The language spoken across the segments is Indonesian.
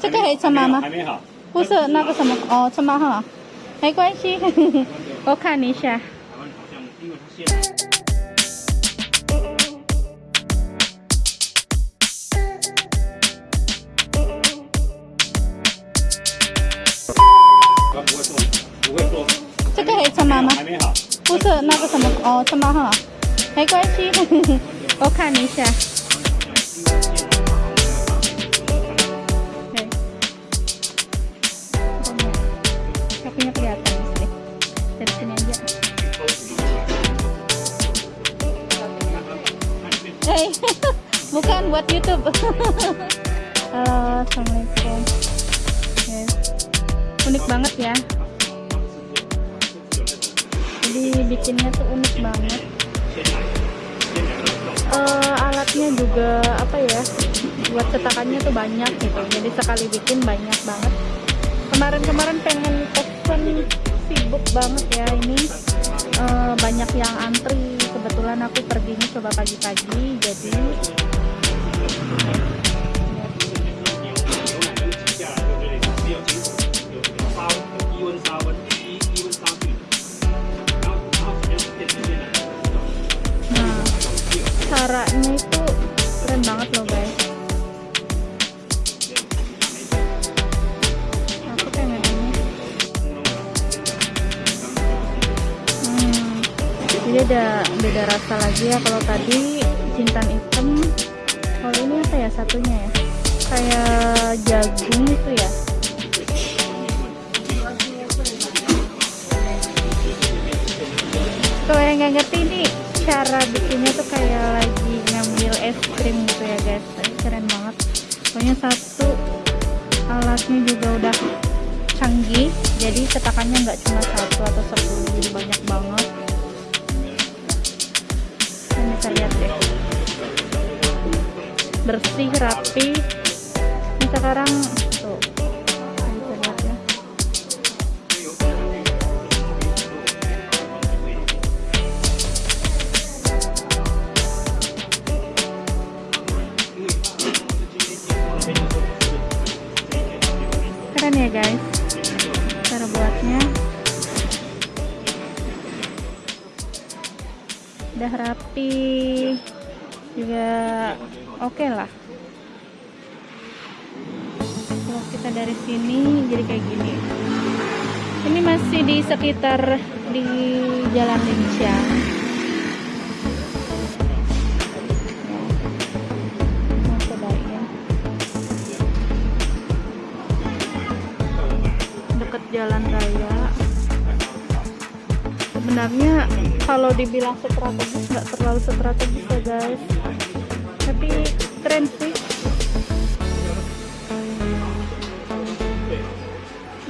这个可以称妈吗还没好。不是那个什么哦，车妈哈，没关系，我看一下。这个可以称妈吗？还没好。不是那个什么哦，车妈哈，没关系，我看一下。Sini. Hei, bukan buat YouTube. Halo, assalamualaikum. Oke. Unik banget ya. Jadi bikinnya tuh unik banget. Eh, alatnya juga apa ya? Buat cetakannya tuh banyak gitu. Jadi sekali bikin banyak banget. Kemarin-kemarin pengen pesen sibuk banget ya ini. Uh, banyak yang antri. Kebetulan aku pergi ini coba pagi-pagi jadi nah caranya itu keren banget loh guys. Ada beda rasa lagi ya. Kalau tadi jintan hitam, kalau ini apa ya satunya ya? Kayak jagung itu ya. Kalau yang nggak ngerti ini cara bikinnya tuh kayak lagi ngambil es krim gitu ya guys. Keren banget. Pokoknya satu alatnya juga udah canggih. Jadi cetakannya nggak cuma satu atau sepuluh, jadi bisa lihat deh. Bersih, rapi. Ini sekarang tuh. Bisa lihat ya. keren ya guys cara buatnya udah rapi. Juga oke lah. Kalau kita dari sini jadi kayak gini. Ini masih di sekitar di jalan cobain. deket jalan raya. Sebenarnya kalau dibilang strategis nggak terlalu strategis ya guys. Tapi keren sih.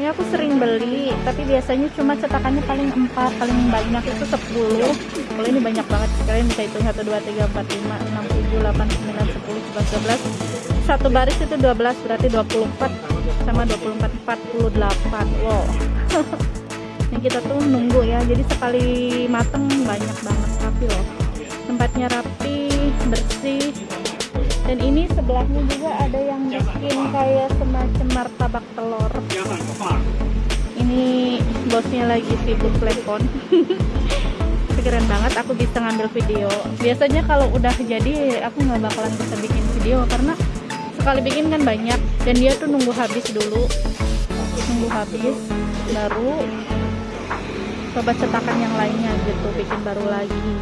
Ini aku sering beli tapi biasanya cuma cetakannya paling 4 paling banyak itu 10 kalau ini banyak banget kalian bisa hitung 1 2 3 4 5 6 7 8 9 10 11 12 satu baris itu 12 berarti 24 sama 24 48 wow yang kita tuh nunggu ya. Jadi sekali mateng banyak banget rapi loh. Tempatnya rapi bersih. Dan ini sebelahnya juga ada yang bikin kayak semacam martabak telur. Ini bosnya lagi sibuk telepon. Keren banget aku bisa ngambil video. Biasanya kalau udah jadi aku nggak bakalan bisa bikin video karena sekali bikin kan banyak. Dan dia tuh nunggu habis dulu. Nunggu habis baru coba cetakan yang lainnya gitu bikin baru lagi.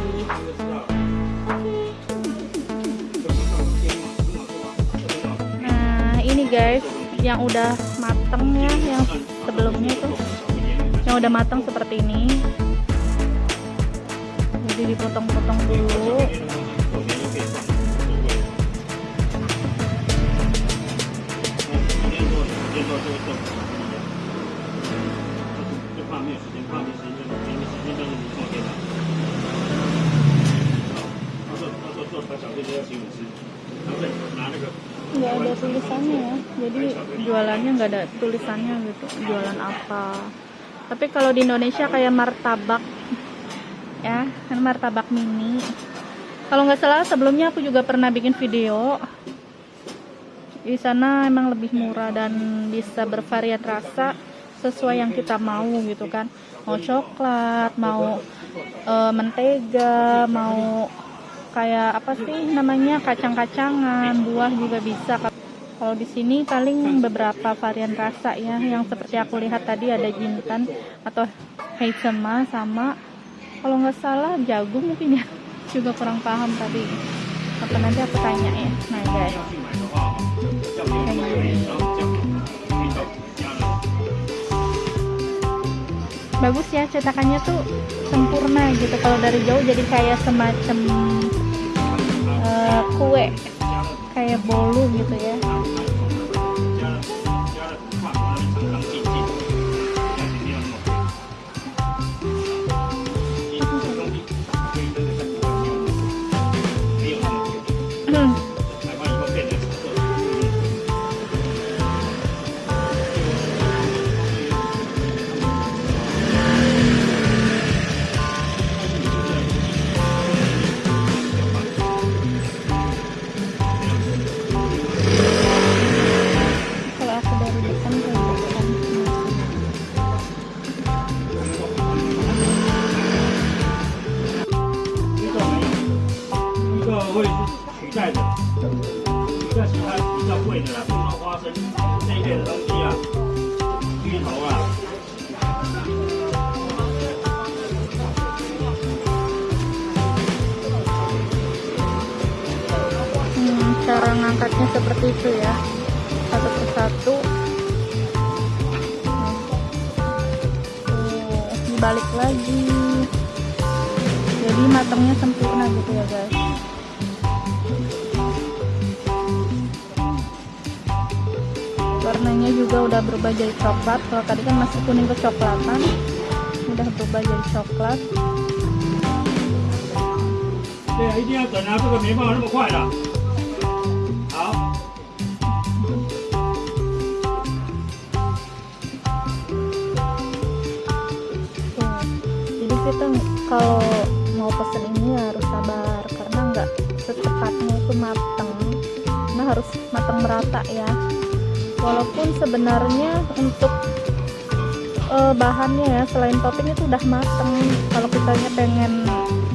Nah ini guys yang udah mateng ya yang sebelumnya itu yang udah matang seperti ini. Jadi dipotong-potong dulu. nggak nggak ada tulisannya gitu jualan apa. Tapi kalau di Indonesia kayak martabak ya kan martabak mini. Kalau nggak salah sebelumnya aku juga pernah bikin video. Di sana emang lebih murah dan bisa bervarian rasa sesuai yang kita mau gitu kan. Mau coklat mau eh, mentega mau kayak apa sih namanya kacang-kacangan buah juga bisa kalau di sini paling beberapa varian rasa ya, yang seperti aku lihat tadi ada jintan atau hazelma sama kalau nggak salah jagung mungkin ya. Juga kurang paham tadi. Apa nanti aku tanya ya. Nah guys. Bagus ya cetakannya tuh sempurna gitu. Kalau dari jauh jadi kayak semacam uh, kue kayak bolu gitu ya 比较贵的啦，比如说花生这一类的东西啊，芋头啊。 Hmm, cara ngangkatnya seperti itu ya satu persatu Tuh, dibalik lagi jadi matangnya sempurna gitu ya guys warnanya juga udah berubah jadi coklat. Kalau tadi kan masih kuning kecoklatan udah berubah jadi coklat. Jadi kita kalau mau pesen ini harus sabar karena nggak secepatnya itu matang. nah harus matang merata ya. Walaupun sebenarnya untuk eh, bahannya ya selain topping itu udah mateng. Kalau kitanya pengen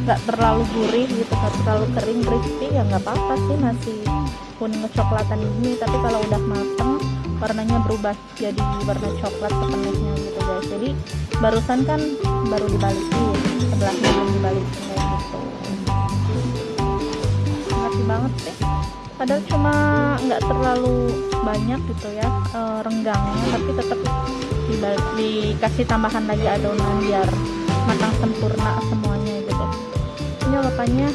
nggak terlalu gurih gitu, nggak terlalu kering crispy ya nggak apa-apa sih masih kuning kecoklatan ini. Tapi kalau udah mateng warnanya berubah jadi warna coklat sepenuhnya gitu guys. Jadi barusan kan baru dibalikin sebelahnya belum dibalikin kayak gitu banget sih padahal cuma nggak terlalu banyak gitu ya eh, renggangnya tapi tetap dikasih tambahan lagi adonan biar matang sempurna semuanya gitu. Ini bapaknya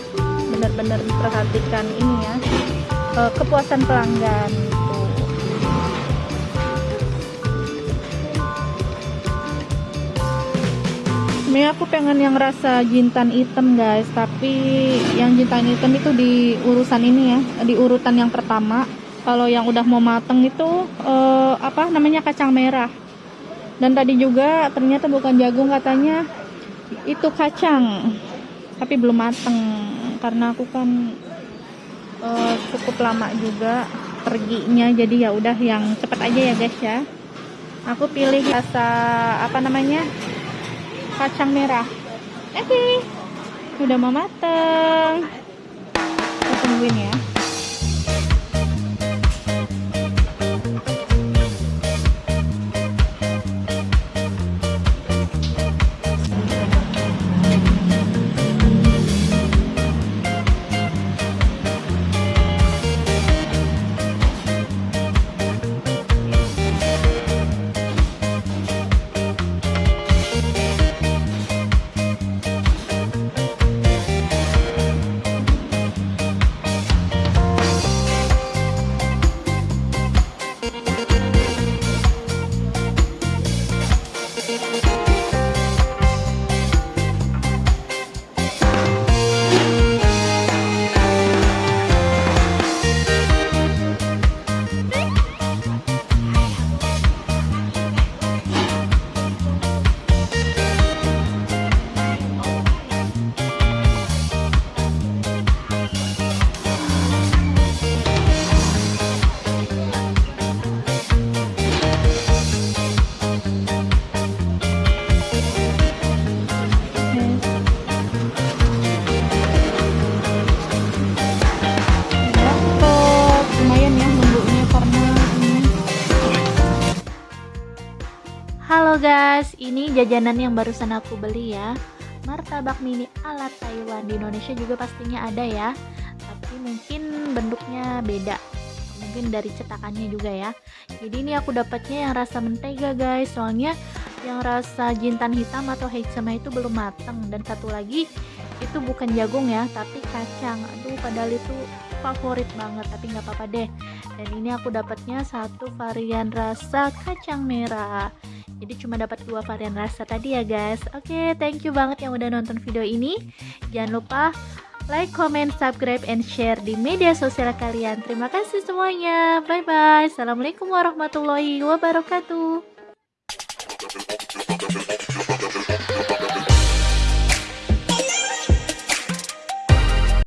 benar-benar diperhatikan ini ya eh, kepuasan pelanggan Ini aku pengen yang rasa jintan hitam guys, tapi yang jintan hitam itu di urusan ini ya, di urutan yang pertama. Kalau yang udah mau mateng itu eh, apa namanya kacang merah. Dan tadi juga ternyata bukan jagung katanya itu kacang, tapi belum mateng karena aku kan eh, cukup lama juga perginya, jadi ya udah yang cepet aja ya guys ya. Aku pilih rasa apa namanya kacang merah. Oke, udah mau mateng. Kita tungguin ya. Guys, ini jajanan yang barusan aku beli ya. Martabak mini ala Taiwan di Indonesia juga pastinya ada ya. Tapi mungkin bentuknya beda. Mungkin dari cetakannya juga ya. Jadi ini aku dapatnya yang rasa mentega guys. Soalnya yang rasa jintan hitam atau hechama itu belum matang dan satu lagi itu bukan jagung ya, tapi kacang. Aduh, padahal itu favorit banget, tapi nggak apa-apa deh. Dan ini aku dapatnya satu varian rasa kacang merah. Jadi cuma dapat dua varian rasa tadi ya guys. Oke okay, thank you banget yang udah nonton video ini. Jangan lupa like, comment, subscribe, and share di media sosial kalian. Terima kasih semuanya. Bye bye assalamualaikum warahmatullahi wabarakatuh